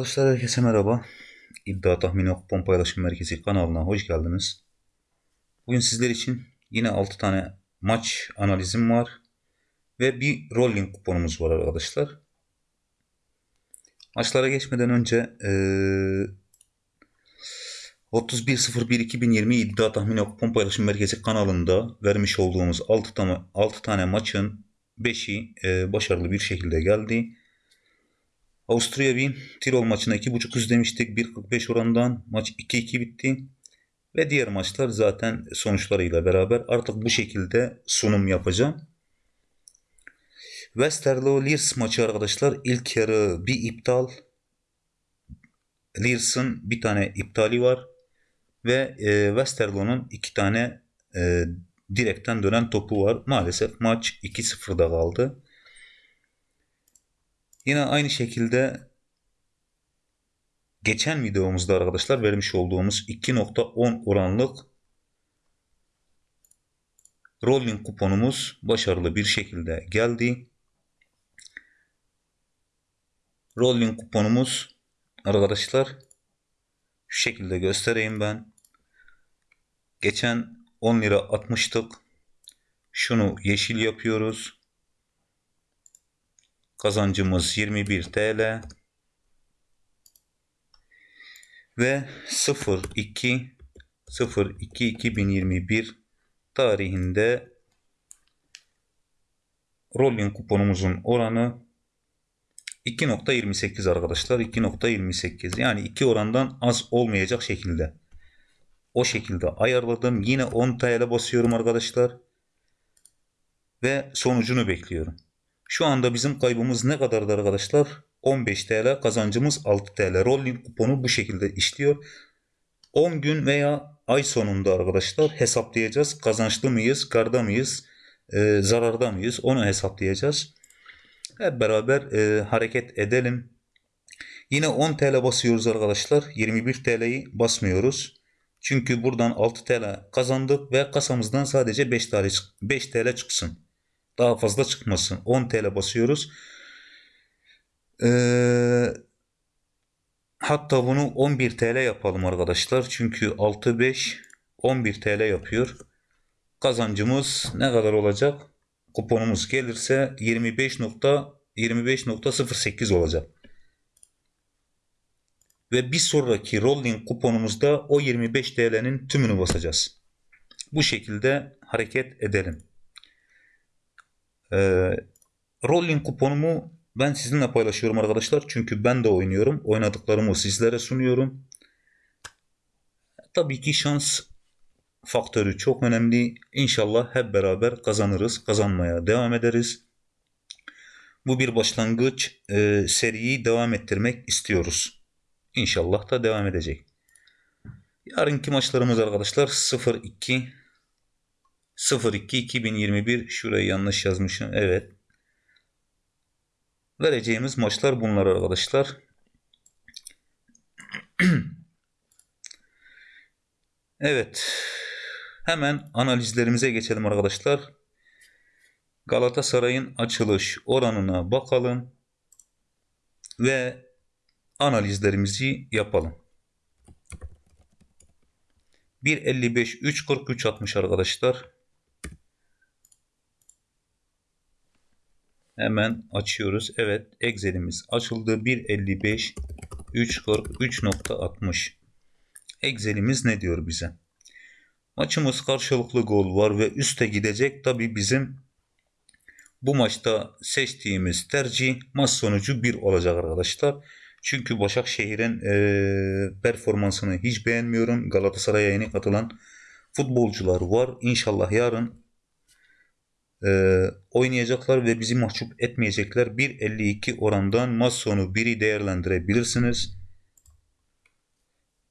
Arkadaşlar herkese merhaba. İddia Tahmini Kupon Paylaşım Merkezi kanalına hoş geldiniz. Bugün sizler için yine 6 tane maç analizim var. Ve bir rolling kuponumuz var arkadaşlar. Maçlara geçmeden önce ee, 31.01.2020 İddia Tahmini Kupon Paylaşım Merkezi kanalında vermiş olduğumuz 6 tane, 6 tane maçın 5'i e, başarılı bir şekilde geldi. Avusturya Wien Tirol maçına 2.5 üst demiştik. 1.45 orandan maç 2-2 bitti. Ve diğer maçlar zaten sonuçlarıyla beraber artık bu şekilde sunum yapacağım. Westerlo Lears maçı arkadaşlar ilk yarı bir iptal. Lears'ın bir tane iptali var. Ve e, Westerlo'nun iki tane e, direkten dönen topu var. Maalesef maç 2-0'da kaldı. Yine aynı şekilde geçen videomuzda arkadaşlar vermiş olduğumuz 2.10 oranlık rolling kuponumuz başarılı bir şekilde geldi. Rolling kuponumuz arkadaşlar şu şekilde göstereyim ben. Geçen 10 lira atmıştık. Şunu yeşil yapıyoruz. Kazancımız 21 TL. Ve 02 02 2021 tarihinde rolling kuponumuzun oranı 2.28 arkadaşlar. 2.28 yani 2 orandan az olmayacak şekilde. O şekilde ayarladım. Yine 10 TL basıyorum arkadaşlar. Ve sonucunu bekliyorum. Şu anda bizim kaybımız ne kadardı arkadaşlar? 15 TL kazancımız 6 TL. Rolling kuponu bu şekilde işliyor. 10 gün veya ay sonunda arkadaşlar hesaplayacağız. Kazançlı mıyız, karda mıyız, e, zararda mıyız onu hesaplayacağız. Hep beraber e, hareket edelim. Yine 10 TL basıyoruz arkadaşlar. 21 TL'yi basmıyoruz. Çünkü buradan 6 TL kazandık ve kasamızdan sadece 5 TL, 5 TL çıksın. Daha fazla çıkmasın. 10 TL basıyoruz. Ee, hatta bunu 11 TL yapalım arkadaşlar. Çünkü 6 5 11 TL yapıyor. Kazancımız ne kadar olacak? Kuponumuz gelirse 25.25.08 olacak. Ve bir sonraki rolling kuponumuzda o 25 TL'nin tümünü basacağız. Bu şekilde hareket edelim. Ee, rolling kuponumu ben sizinle paylaşıyorum arkadaşlar. Çünkü ben de oynuyorum. Oynadıklarımı sizlere sunuyorum. Tabii ki şans faktörü çok önemli. İnşallah hep beraber kazanırız. Kazanmaya devam ederiz. Bu bir başlangıç. E, seriyi devam ettirmek istiyoruz. İnşallah da devam edecek. Yarınki maçlarımız arkadaşlar 0-2 02 2021 şurayı yanlış yazmışım. Evet. Vereceğimiz maçlar bunlar arkadaşlar. evet. Hemen analizlerimize geçelim arkadaşlar. Galatasaray'ın açılış oranına bakalım. Ve analizlerimizi yapalım. 1.55 3.43 atmış arkadaşlar. Hemen açıyoruz. Evet Excel'imiz açıldı. 1.55 3.60 Excel'imiz ne diyor bize? Maçımız karşılıklı gol var ve üste gidecek. Tabi bizim bu maçta seçtiğimiz tercih maç sonucu 1 olacak arkadaşlar. Çünkü Başakşehir'in e, performansını hiç beğenmiyorum. Galatasaray'a yeni katılan futbolcular var. İnşallah yarın e, oynayacaklar ve bizi mahcup etmeyecekler. 1.52 orandan maç sonu 1'i değerlendirebilirsiniz.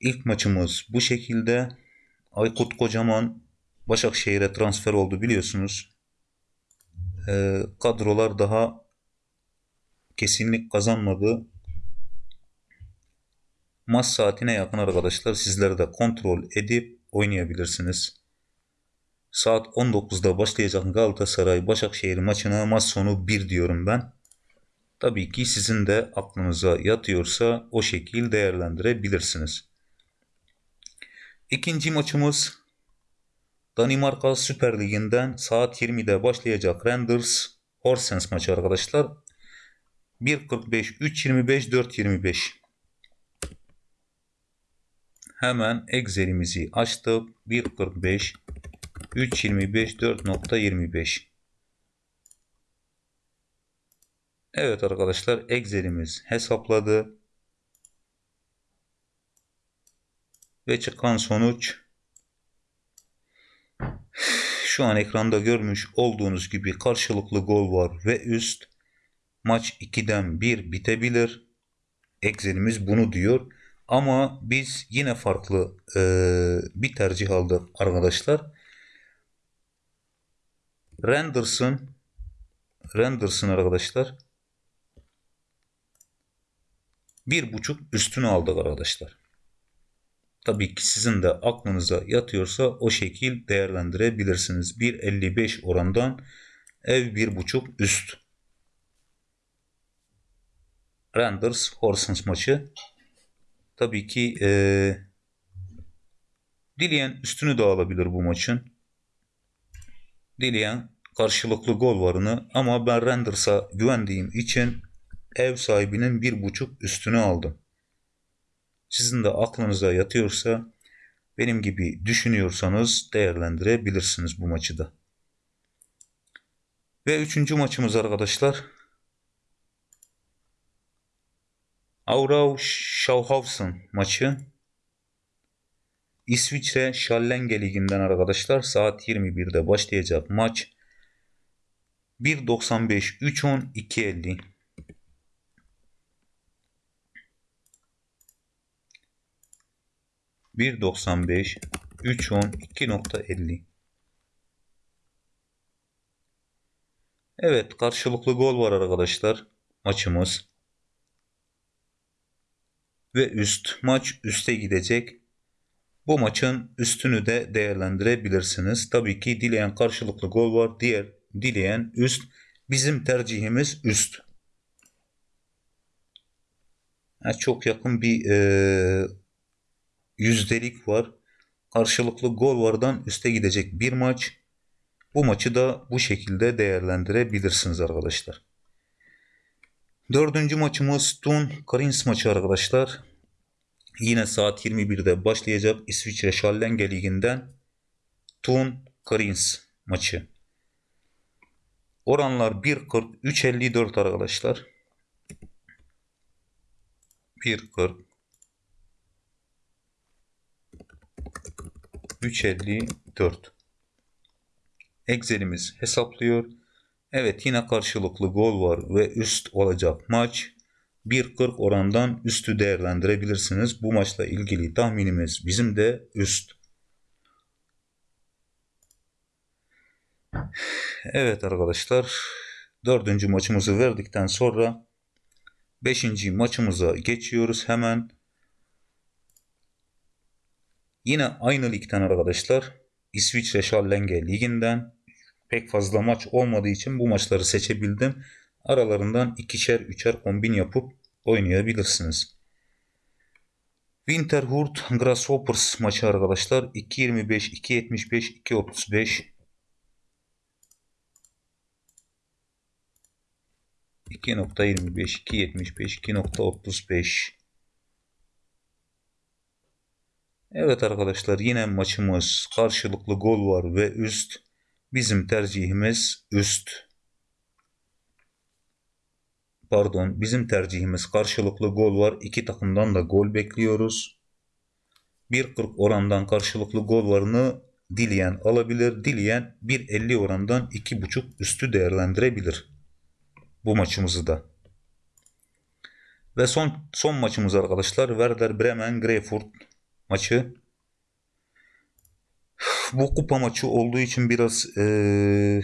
İlk maçımız bu şekilde. Aykut Kocaman Başakşehir'e transfer oldu biliyorsunuz. E, kadrolar daha kesinlik kazanmadı. Maç saatine yakın arkadaşlar sizler de kontrol edip oynayabilirsiniz. Saat 19'da başlayacak Galatasaray Başakşehir maçına maç sonu 1 diyorum ben. Tabii ki sizin de aklınıza yatıyorsa o şekil değerlendirebilirsiniz. İkinci maçımız Danimarka Süper Ligi'nden saat 20'de başlayacak Renders Horsens maçı arkadaşlar. 1.45, 3.25, 4.25. Hemen Excel'imizi açtık. 1.45, 3.25, 4.25. Evet arkadaşlar Excel'imiz hesapladı. Ve çıkan sonuç şu an ekranda görmüş olduğunuz gibi karşılıklı gol var ve üst maç 2'den 1 bitebilir. Excel'imiz bunu diyor. Ama biz yine farklı e, bir tercih aldık arkadaşlar. Renderson Renderson arkadaşlar bir buçuk üstünü aldık arkadaşlar. Tabii ki sizin de aklınıza yatıyorsa o şekil değerlendirebilirsiniz. 1.55 orandan ev bir buçuk üst. Renders Horsens maçı. Tabii ki e, dileyen üstünü de alabilir bu maçın. Dileyen karşılıklı gol varını ama ben Renders'a güvendiğim için ev sahibinin bir buçuk üstünü aldım. Sizin de aklınıza yatıyorsa benim gibi düşünüyorsanız değerlendirebilirsiniz bu maçı da. Ve üçüncü maçımız arkadaşlar. Aurau Schauhausen maçı. İsviçre Schallenge Ligi'nden arkadaşlar saat 21'de başlayacak maç. 1.95 3.10 2.50 1.95 3.10 2.50 Evet karşılıklı gol var arkadaşlar maçımız. Ve üst maç üste gidecek. Bu maçın üstünü de değerlendirebilirsiniz. Tabii ki dileyen karşılıklı gol var. Diğer dileyen üst. Bizim tercihimiz üst. Yani çok yakın bir e, yüzdelik var. Karşılıklı gol vardan üste gidecek bir maç. Bu maçı da bu şekilde değerlendirebilirsiniz arkadaşlar. Dördüncü maçımız Tun Karins maçı arkadaşlar. Yine saat 21'de başlayacak İsviçre Schallenge Ligi'nden Tun Karins maçı. Oranlar 1.40 3.54 arkadaşlar. 1.40 354 Excel'imiz hesaplıyor. Evet yine karşılıklı gol var ve üst olacak maç. 1.40 orandan üstü değerlendirebilirsiniz. Bu maçla ilgili tahminimiz bizim de üst. Evet arkadaşlar dördüncü maçımızı verdikten sonra beşinci maçımıza geçiyoruz hemen. Yine aynı ligden arkadaşlar. İsviçre Schallenge liginden pek fazla maç olmadığı için bu maçları seçebildim. Aralarından ikişer üçer kombin yapıp oynayabilirsiniz. Winterhurt Grasshoppers maçı arkadaşlar 2.25, 2.75, 2.35 2.25, 2.75, 2.35 Evet arkadaşlar yine maçımız karşılıklı gol var ve üst. Bizim tercihimiz üst. Pardon bizim tercihimiz karşılıklı gol var. İki takımdan da gol bekliyoruz. 1.40 orandan karşılıklı gol varını dileyen alabilir. Dileyen 1.50 orandan 2.5 üstü değerlendirebilir. Bu maçımızı da. Ve son son maçımız arkadaşlar Werder Bremen Greyfurt maçı. Bu kupa maçı olduğu için biraz ee,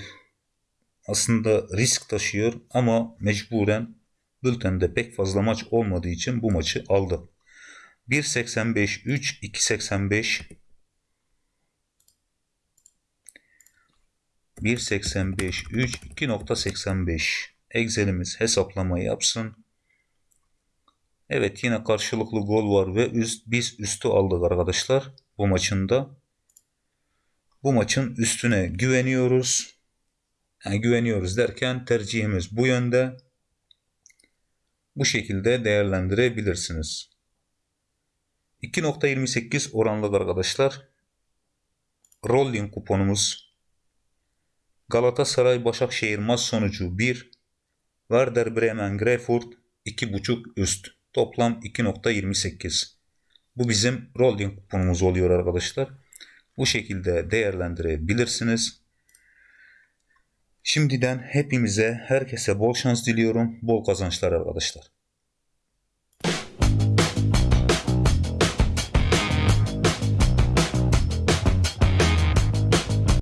aslında risk taşıyor ama mecburen bültende pek fazla maç olmadığı için bu maçı aldı. 1.85 3 2.85 1.85 3 2.85 Excel'imiz hesaplamayı yapsın. Evet yine karşılıklı gol var ve üst, biz üstü aldık arkadaşlar bu maçında. Bu maçın üstüne güveniyoruz. Yani güveniyoruz derken tercihimiz bu yönde. Bu şekilde değerlendirebilirsiniz. 2.28 oranlı arkadaşlar. Rolling kuponumuz Galatasaray Başakşehir maç sonucu 1 Werder Bremen Greyfurt 2.5 üst toplam 2.28 bu bizim rolling kuponumuz oluyor arkadaşlar bu şekilde değerlendirebilirsiniz şimdiden hepimize herkese bol şans diliyorum. Bol kazançlar arkadaşlar